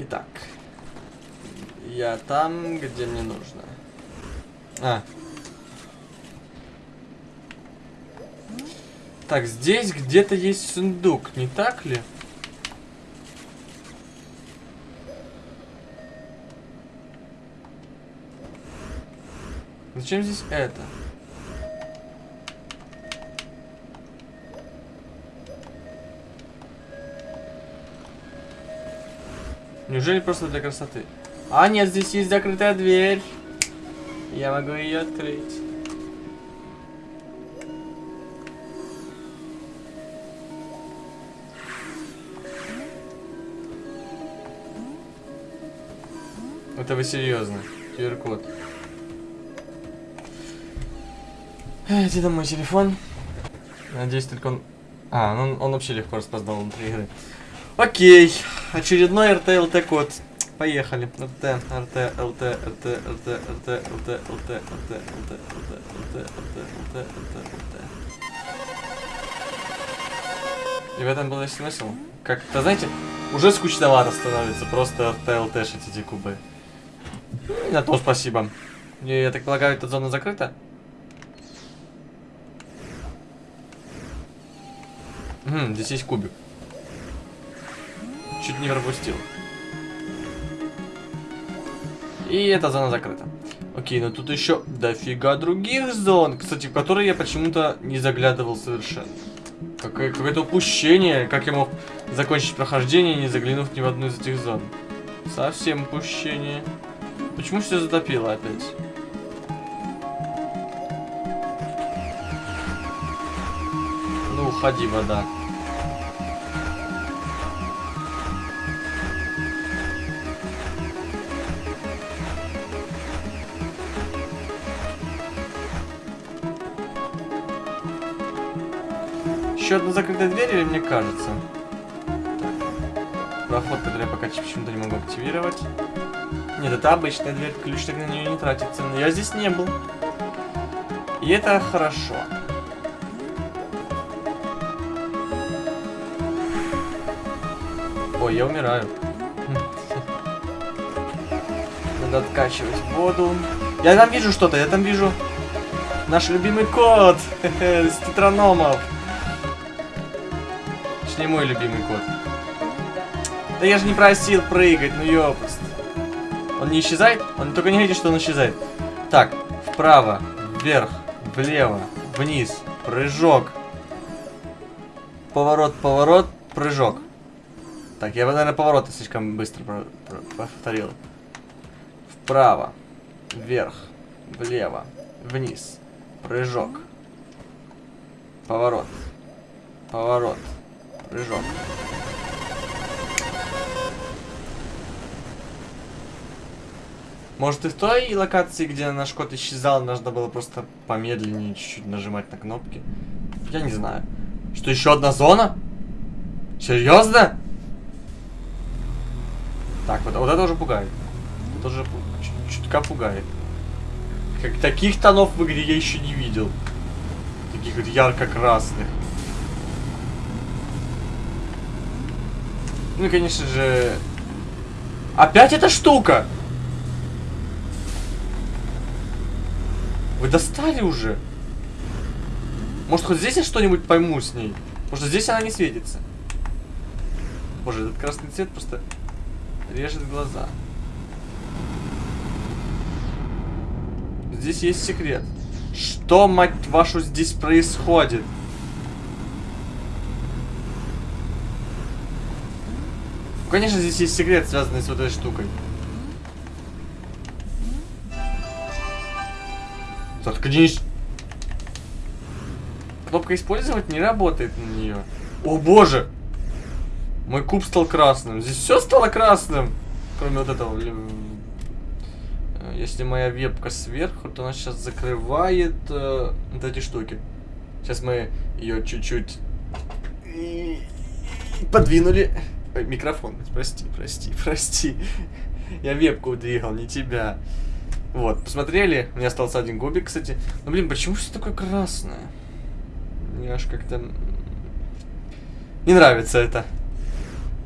Итак. Я там, где мне нужно. А. Так, здесь где-то есть сундук, не так ли? Зачем здесь это? Неужели просто для красоты? А, нет, здесь есть закрытая дверь. Я могу ее открыть. Это вы серьезно? QR-код. Где там мой телефон? Надеюсь, только он... А, ну он, он вообще легко распознал внутри игры. Окей. Очередной RTLT код. Поехали. РТ, РТ, ЛТ, РТ, РТ, РТ, РТ, РТ, РТ, РТ, РТ, РТ, РТ, РТ, РТ. И в этом был весь смысл. Как-то, знаете, уже скучновато становится просто РТ, ЛТшить эти кубы. На то спасибо. И, я так полагаю, эта зона закрыта? Угу, здесь есть кубик. Чуть не пропустил. И эта зона закрыта. Окей, но тут еще дофига других зон, кстати, в которые я почему-то не заглядывал совершенно. Какое-то упущение, как я мог закончить прохождение, не заглянув ни в одну из этих зон. Совсем упущение. Почему все затопило опять? Ну, уходи, вода. Еще одна закрытая дверь или мне кажется? Проход, который я пока почему-то не могу активировать. Нет, это обычная дверь, ключ так на нее не тратится. Но я здесь не был. И это хорошо. Ой, я умираю. Надо откачивать воду. Я там вижу что-то, я там вижу наш любимый кот с тетрономов. Точнее, мой любимый кот. Да я же не просил прыгать, ну ёпст. Он не исчезает? Он только не видит, что он исчезает. Так, вправо, вверх, влево, вниз, прыжок. Поворот, поворот, прыжок. Так, я, наверное, повороты слишком быстро повторил. Вправо, вверх, влево, вниз, прыжок. Поворот, поворот, прыжок. Может и в той локации, где наш кот исчезал, нужно было просто помедленнее чуть-чуть нажимать на кнопки. Я не знаю. Что, еще одна зона? Серьезно? Так, вот, вот это уже пугает. Это уже чутка пугает. Как таких тонов в игре я еще не видел. Таких вот ярко-красных. Ну и, конечно же... Опять эта штука! Вы достали уже? Может, хоть здесь я что-нибудь пойму с ней? Может, здесь она не светится? Боже, этот красный цвет просто режет глаза. Здесь есть секрет. Что, мать вашу, здесь происходит? Конечно, здесь есть секрет, связанный с вот этой штукой. Заткнись. Кнопка использовать не работает на нее. О боже! Мой куб стал красным. Здесь все стало красным. Кроме вот этого. Э, если моя вебка сверху, то она сейчас закрывает э, вот эти штуки. Сейчас мы ее чуть-чуть подвинули. Микрофон, прости, прости, прости. Я вебку двигал, не тебя. Вот, посмотрели. У меня остался один губик, кстати. Ну, блин, почему все такое красное? Мне аж как-то... Не нравится это.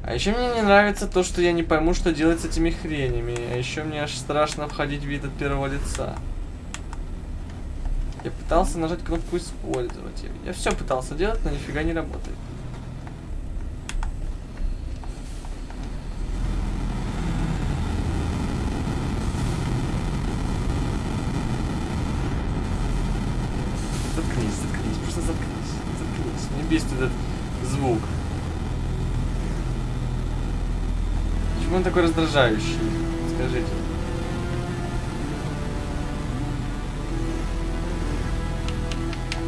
А еще мне не нравится то, что я не пойму, что делать с этими хренями. А еще мне аж страшно входить в вид от первого лица. Я пытался нажать кнопку использовать. Я все пытался делать, но нифига не работает. Заткнись, заткнись, просто заткнись, заткнись. Мне бесит этот звук. Почему он такой раздражающий? Скажите.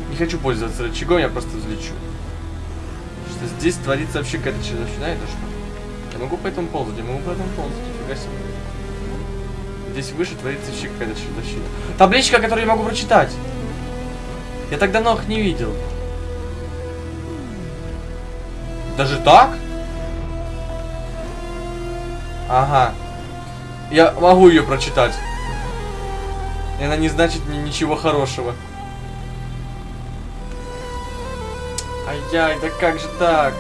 Не хочу пользоваться рычагом, я просто взлечу. Что здесь творится вообще какая-то чертовщина, это что? Я могу по этому ползать, я могу по этому ползать, нифига себе. Здесь выше творится вообще какая-то чертовщина. Табличка, которую я могу прочитать. Я так давно их не видел. Даже так? Ага. Я могу ее прочитать. И она не значит мне ничего хорошего. Ай-яй, да как же так?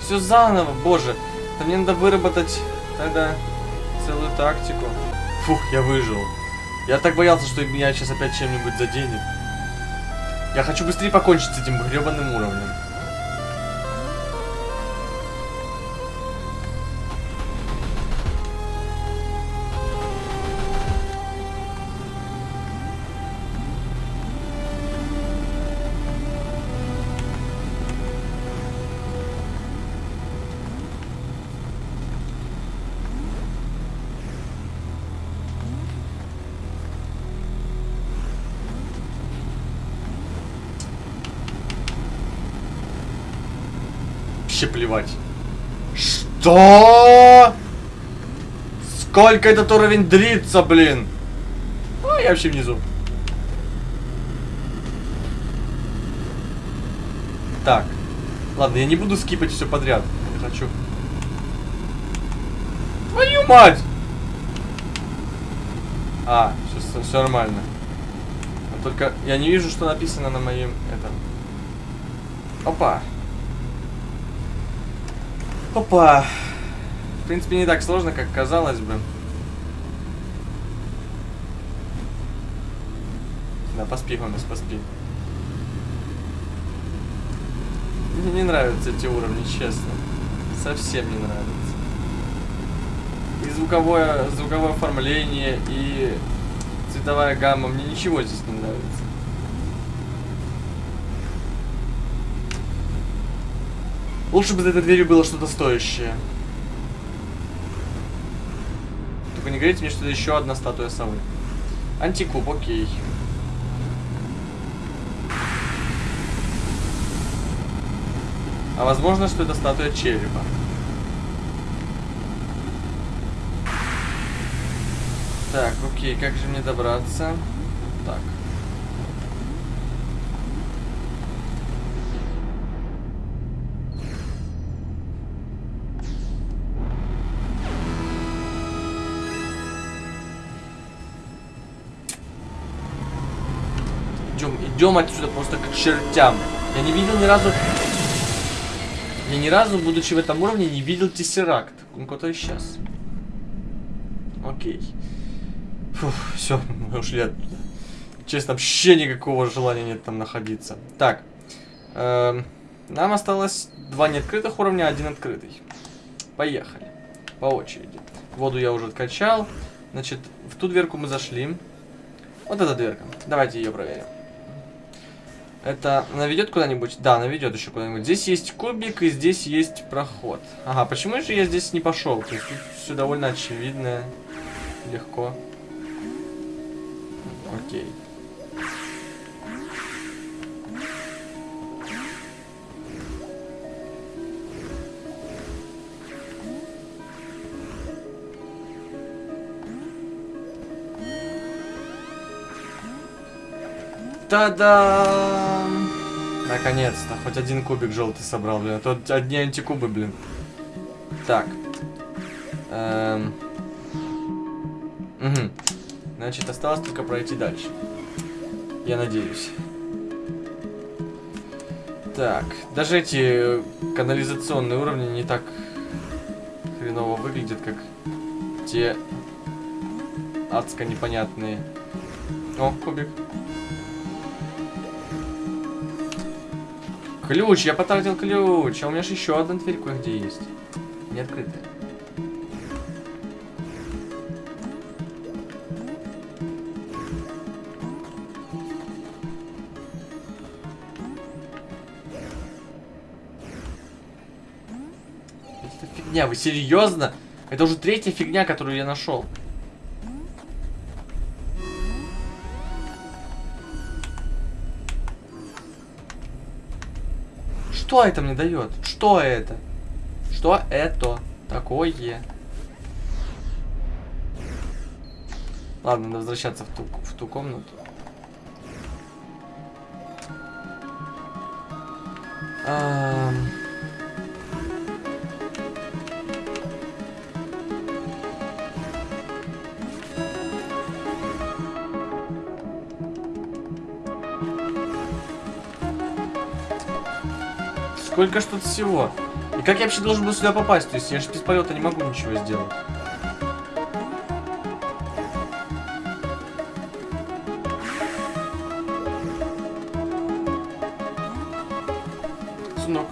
Все заново, боже. Да мне надо выработать тогда целую тактику. Фух, я выжил. Я так боялся, что меня сейчас опять чем-нибудь заденет. Я хочу быстрее покончить с этим гребаным уровнем. Вообще плевать. Что? Сколько этот уровень длится, блин? А, я вообще внизу. Так. Ладно, я не буду скипать все подряд. Я хочу. Твою мать! А, все, все нормально. Только я не вижу, что написано на моем этом. Опа. Опа. В принципе, не так сложно, как казалось бы. Да, поспи, Гомес, поспи. Мне не нравятся эти уровни, честно. Совсем не нравятся. И звуковое, звуковое оформление, и цветовая гамма. Мне ничего здесь не нравится. Лучше бы за этой дверью было что-то стоящее. Только не говорите мне, что это еще одна статуя совы. Антикуб, окей. А возможно, что это статуя черепа. Так, окей, как же мне добраться? Так. Идем, отсюда просто к чертям. Я не видел ни разу... Я ни разу, будучи в этом уровне, не видел тессеракт. Он куда-то исчез. Окей. Фух, все, мы ушли оттуда. Честно, вообще никакого желания нет там находиться. Так. Эм, нам осталось два неоткрытых уровня, один открытый. Поехали. По очереди. Воду я уже откачал. Значит, в ту дверку мы зашли. Вот эта дверка. Давайте ее проверим. Это наведет куда-нибудь? Да, наведет еще куда-нибудь. Здесь есть кубик и здесь есть проход. Ага, почему же я здесь не пошел? То есть тут все довольно очевидно. Легко. Окей. Та-дам! Наконец-то, хоть один кубик желтый собрал, блин. А то одни антикубы, блин. Так. Эм. Угу. Значит, осталось только пройти дальше. Я надеюсь. Так, даже эти канализационные уровни не так хреново выглядят, как те адско непонятные. О, кубик. Ключ, я потратил ключ, а у меня же еще одна дверь кое-где есть. Не открытая. Это фигня, вы серьезно? Это уже третья фигня, которую я нашел. Что это мне дает? Что это? Что это такое? Ладно, надо возвращаться в ту, в ту комнату. Ам. Сколько тут всего? И как я вообще должен был сюда попасть? То есть я же без полета не могу ничего сделать. Сынок.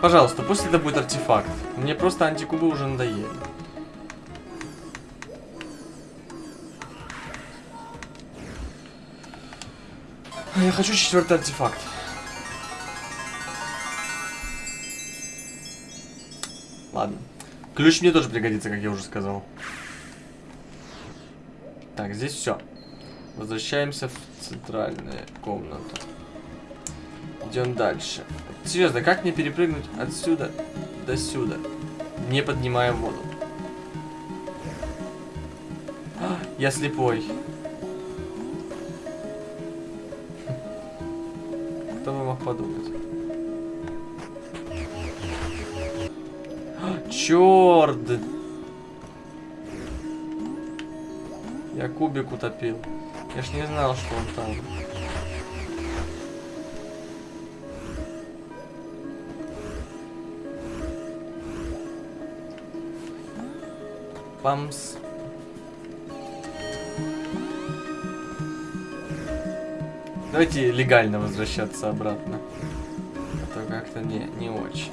Пожалуйста, пусть это будет артефакт. Мне просто антикубы уже надоели. Я хочу четвертый артефакт. Ладно. Ключ мне тоже пригодится, как я уже сказал. Так, здесь все. Возвращаемся в центральную комнату. Идем дальше. Серьезно, как мне перепрыгнуть отсюда до сюда, не поднимая воду? А, я слепой. Кто бы мог подумать? Черт! Я кубик утопил. Я ж не знал, что он там. Памс. Давайте легально возвращаться обратно. А то как-то не, не очень.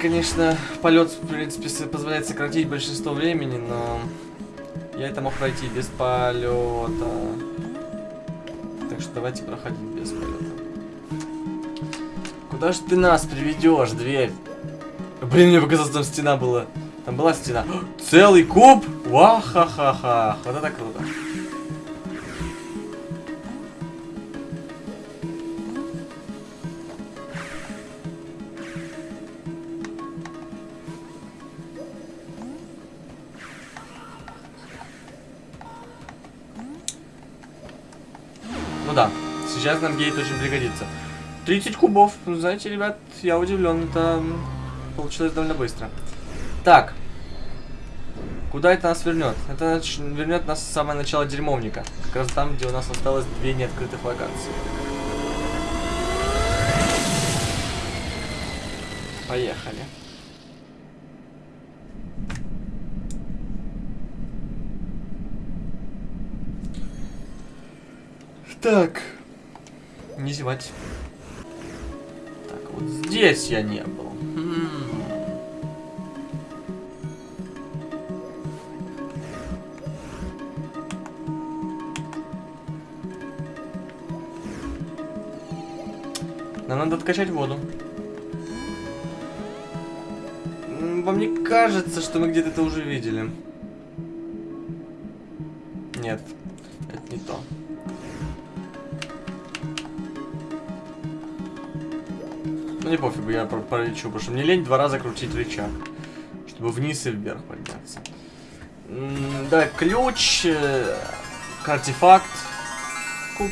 Конечно, полет, в принципе, позволяет сократить большинство времени, но я это мог пройти без полета. Так что давайте проходить без полета. Куда же ты нас приведешь, дверь? Блин, мне показалось, там стена была. Там была стена. Целый куб? Ва-ха-ха-ха. Вот это круто. Да, сейчас нам гейт очень пригодится. 30 кубов. Ну, знаете, ребят, я удивлен. Это получилось довольно быстро. Так. Куда это нас вернет? Это вернет нас в самое начало дерьмовника. Как раз там, где у нас осталось две неоткрытых локации. Поехали. Так. Не зевать. Так, вот здесь я не был. Нам надо откачать воду. Вам не кажется, что мы где-то это уже видели? Нет, Ну не пофигу, я про- пролечу, потому что мне лень два раза крутить рычаг, чтобы вниз и вверх подняться. Да, ключ, э, артефакт, куб.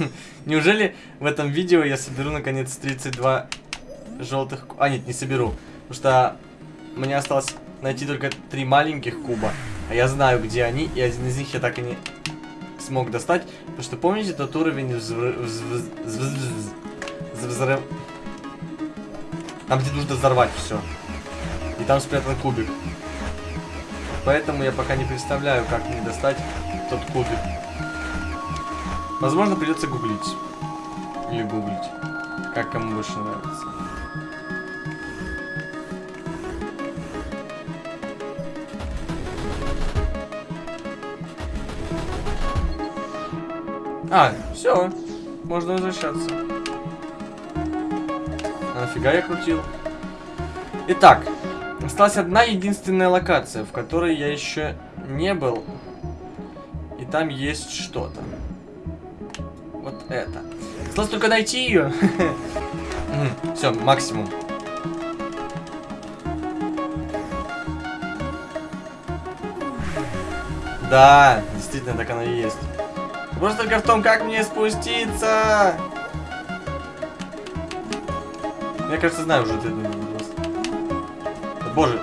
Неужели в этом видео я соберу наконец 32 желтых... А, нет, не соберу. Потому что мне осталось найти только три маленьких куба. А я знаю, где они, и один из них я так и не смог достать. Потому что помните тот уровень взрыв... взрыв... Там, где нужно взорвать все. И там спрятан кубик. Поэтому я пока не представляю, как мне достать тот кубик. Возможно, придется гуглить. Или гуглить. Как кому больше нравится. А, все. Можно возвращаться. А нафига я крутил? Итак, осталась одна единственная локация, в которой я еще не был. И там есть что-то. Вот это. Осталось только найти ее. Все, максимум. Да, действительно, так оно и есть. Вопрос только в том, как мне спуститься. Я, кажется, знаю уже ответ этот вопрос. Боже.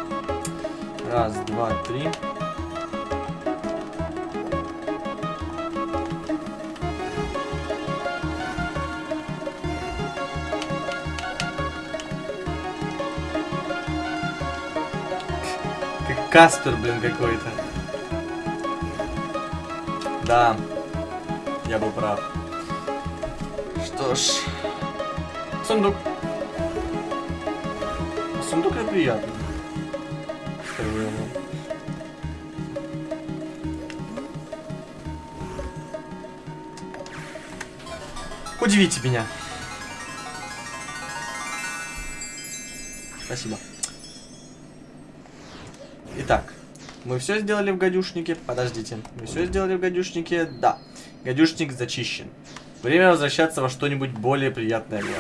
Раз, два, три. Как Каспер, блин, какой-то. Да. Я был прав. Что ж. Сундук. Сундук это приятно. Скажу ему. Удивите меня. Спасибо. Итак, мы все сделали в гадюшнике. Подождите, мы все сделали в гадюшнике? Да. Гадюшник зачищен. Время возвращаться во что-нибудь более приятное для